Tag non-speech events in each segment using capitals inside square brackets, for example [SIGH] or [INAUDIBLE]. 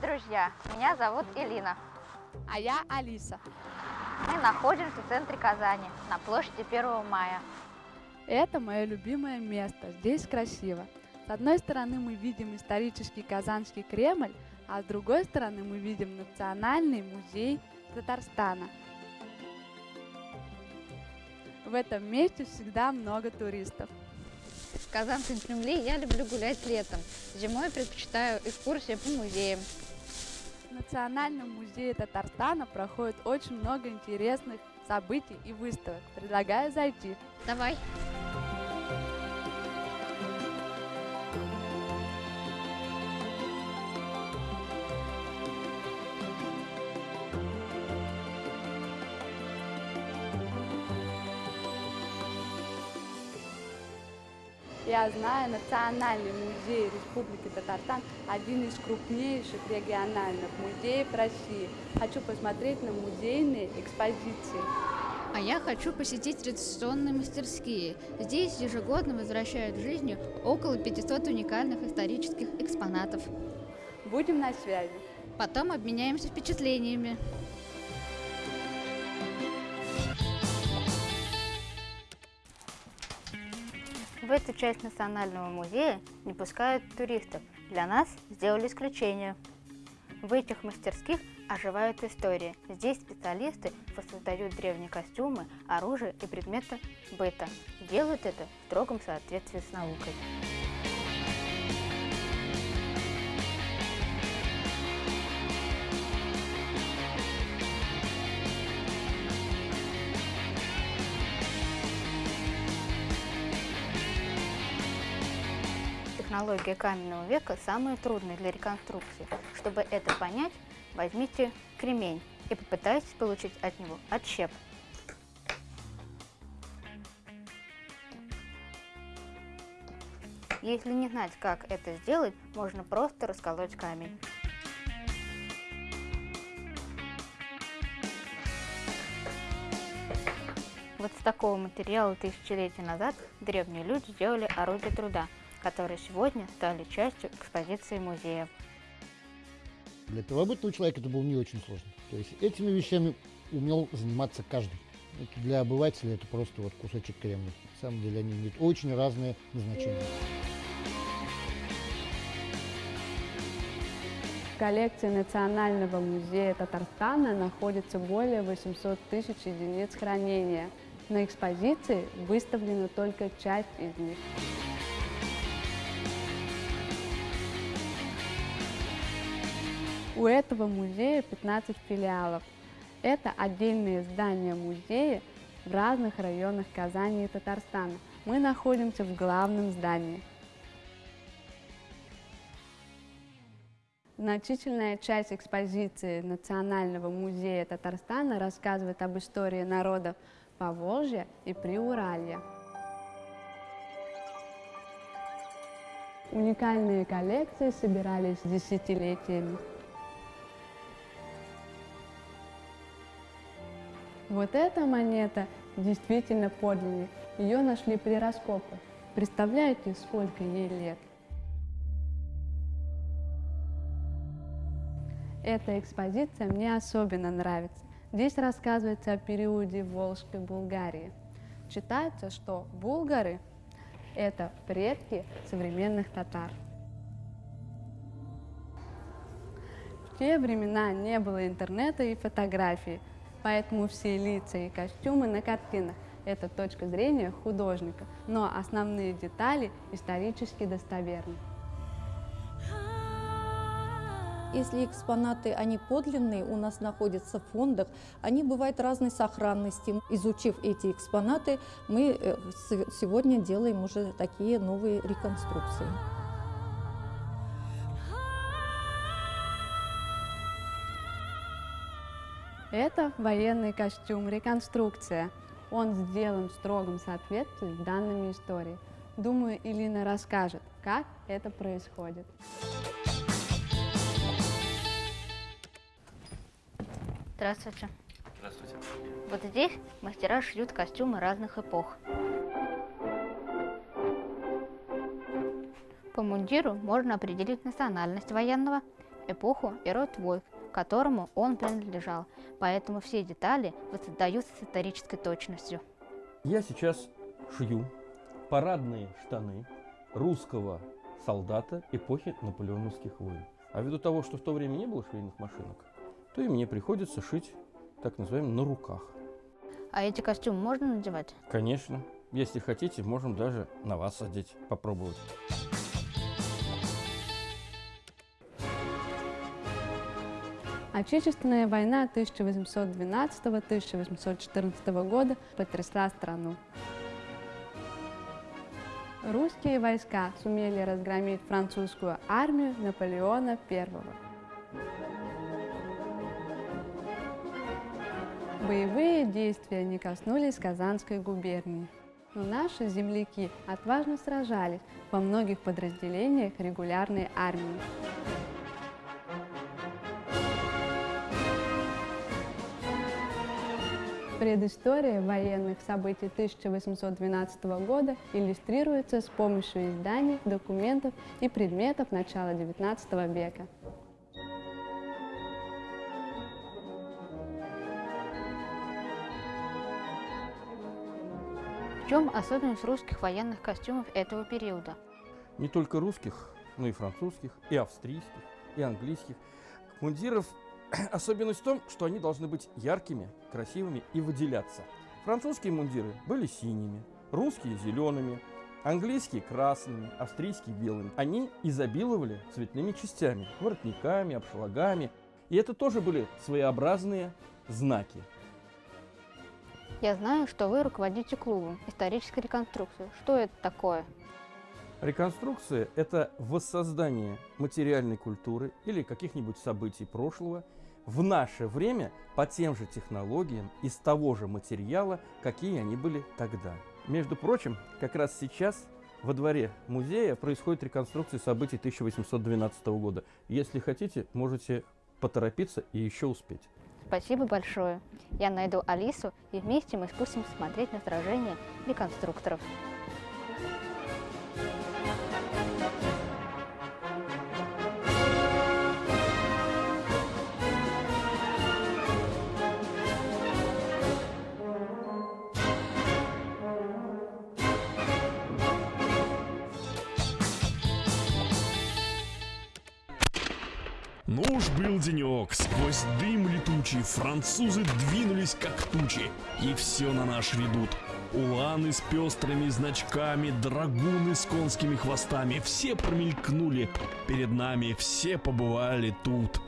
Привет, друзья! Меня зовут Элина. А я Алиса. Мы находимся в центре Казани, на площади 1 мая. Это мое любимое место. Здесь красиво. С одной стороны мы видим исторический Казанский Кремль, а с другой стороны мы видим Национальный музей Татарстана. В этом месте всегда много туристов. В Казанском Кремле я люблю гулять летом. Зимой предпочитаю экскурсии по музеям. Национальном музее Татарстана проходит очень много интересных событий и выставок. Предлагаю зайти. Давай! Я знаю, Национальный музей Республики Татарстан – один из крупнейших региональных музеев России. Хочу посмотреть на музейные экспозиции. А я хочу посетить традиционные мастерские. Здесь ежегодно возвращают в жизнь около 500 уникальных исторических экспонатов. Будем на связи. Потом обменяемся впечатлениями. В эту часть Национального музея не пускают туристов. Для нас сделали исключение. В этих мастерских оживают истории. Здесь специалисты воссоздают древние костюмы, оружие и предметы быта. Делают это в строгом соответствии с наукой. Технология каменного века самая трудная для реконструкции. Чтобы это понять, возьмите кремень и попытайтесь получить от него отщеп. Если не знать, как это сделать, можно просто расколоть камень. Вот с такого материала тысячелетия назад древние люди сделали орудие труда, которые сегодня стали частью экспозиции музея. Для первобытного человека это было не очень сложно. То есть этими вещами умел заниматься каждый. Это для обывателя это просто вот кусочек кремня. На самом деле они имеют очень разные назначения. В коллекции Национального музея Татарстана находится более 800 тысяч единиц хранения. На экспозиции выставлена только часть из них. У этого музея 15 филиалов. Это отдельные здания музея в разных районах Казани и Татарстана. Мы находимся в главном здании. Значительная часть экспозиции Национального музея Татарстана рассказывает об истории народов Поволжья и Приуралья. Уникальные коллекции собирались десятилетиями. Вот эта монета действительно подлинник. Ее нашли при раскопах. Представляете, сколько ей лет? Эта экспозиция мне особенно нравится. Здесь рассказывается о периоде Волжской Булгарии. Считается, что булгары – это предки современных татар. В те времена не было интернета и фотографий, поэтому все лица и костюмы на картинах – это точка зрения художника, но основные детали исторически достоверны. Если экспонаты, они подлинные, у нас находятся в фондах, они бывают разной сохранности. Изучив эти экспонаты, мы э, сегодня делаем уже такие новые реконструкции. Это военный костюм «Реконструкция». Он сделан в строгом соответствии с данными истории. Думаю, Илина расскажет, как это происходит. Здравствуйте. Здравствуйте. Вот здесь мастера шьют костюмы разных эпох. По мундиру можно определить национальность военного эпоху и род войск, которому он принадлежал, поэтому все детали воссоздаются с исторической точностью. Я сейчас шью парадные штаны русского солдата эпохи наполеоновских войн. А ввиду того, что в то время не было швейных машинок, то и мне приходится шить, так называемый, на руках. А эти костюмы можно надевать? Конечно. Если хотите, можем даже на вас одеть, попробовать. Отечественная война 1812-1814 года потрясла страну. Русские войска сумели разгромить французскую армию Наполеона I. Боевые действия не коснулись Казанской губернии. Но наши земляки отважно сражались во многих подразделениях регулярной армии. Предыстория военных событий 1812 года иллюстрируется с помощью изданий, документов и предметов начала XIX века. В чем особенность русских военных костюмов этого периода? Не только русских, но и французских, и австрийских, и английских. Мундиров [CLEARS THROAT] особенность в том, что они должны быть яркими, красивыми и выделяться. Французские мундиры были синими, русские – зелеными, английские – красными, австрийские – белыми. Они изобиловали цветными частями, воротниками, обшлагами. И это тоже были своеобразные знаки. Я знаю, что вы руководите клубом исторической реконструкции. Что это такое? Реконструкция – это воссоздание материальной культуры или каких-нибудь событий прошлого в наше время по тем же технологиям из того же материала, какие они были тогда. Между прочим, как раз сейчас во дворе музея происходит реконструкция событий 1812 года. Если хотите, можете поторопиться и еще успеть. Спасибо большое. Я найду Алису, и вместе мы спустимся смотреть на сражения реконструкторов. Ну уж был денек, сквозь дым летучий французы двинулись как тучи, и все на наш ведут. Уланы с пестрыми значками, драгуны с конскими хвостами, все промелькнули перед нами, все побывали тут.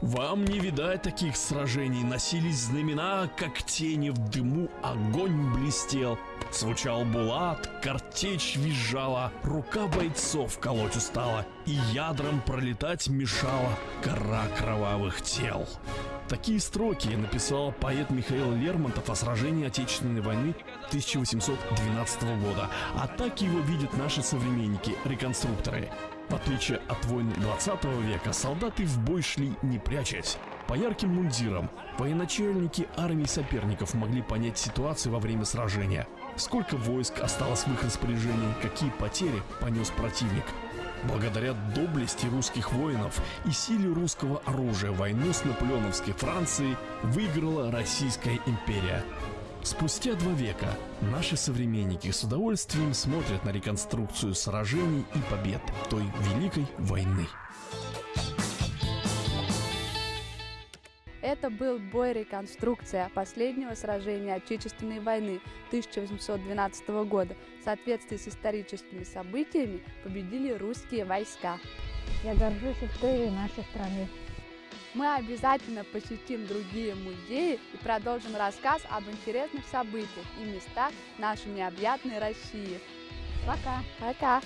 Вам не видать таких сражений, носились знамена, как тени в дыму, огонь блестел. Звучал булат, картечь визжала, рука бойцов колоть устала, и ядром пролетать мешала гора кровавых тел. Такие строки написал поэт Михаил Лермонтов о сражении Отечественной войны 1812 года, а так его видят наши современники, реконструкторы. В отличие от войн 20 века, солдаты в бой шли не прячась. По ярким мундирам военачальники армии соперников могли понять ситуацию во время сражения. Сколько войск осталось в их распоряжении, какие потери понес противник. Благодаря доблести русских воинов и силе русского оружия войну с наполеоновской Францией выиграла Российская империя. Спустя два века наши современники с удовольствием смотрят на реконструкцию сражений и побед той Великой войны. Это был бой реконструкция последнего сражения Отечественной войны 1812 года. В соответствии с историческими событиями победили русские войска. Я горжусь историей нашей страны. Мы обязательно посетим другие музеи и продолжим рассказ об интересных событиях и местах нашей необъятной России. Пока. Пока!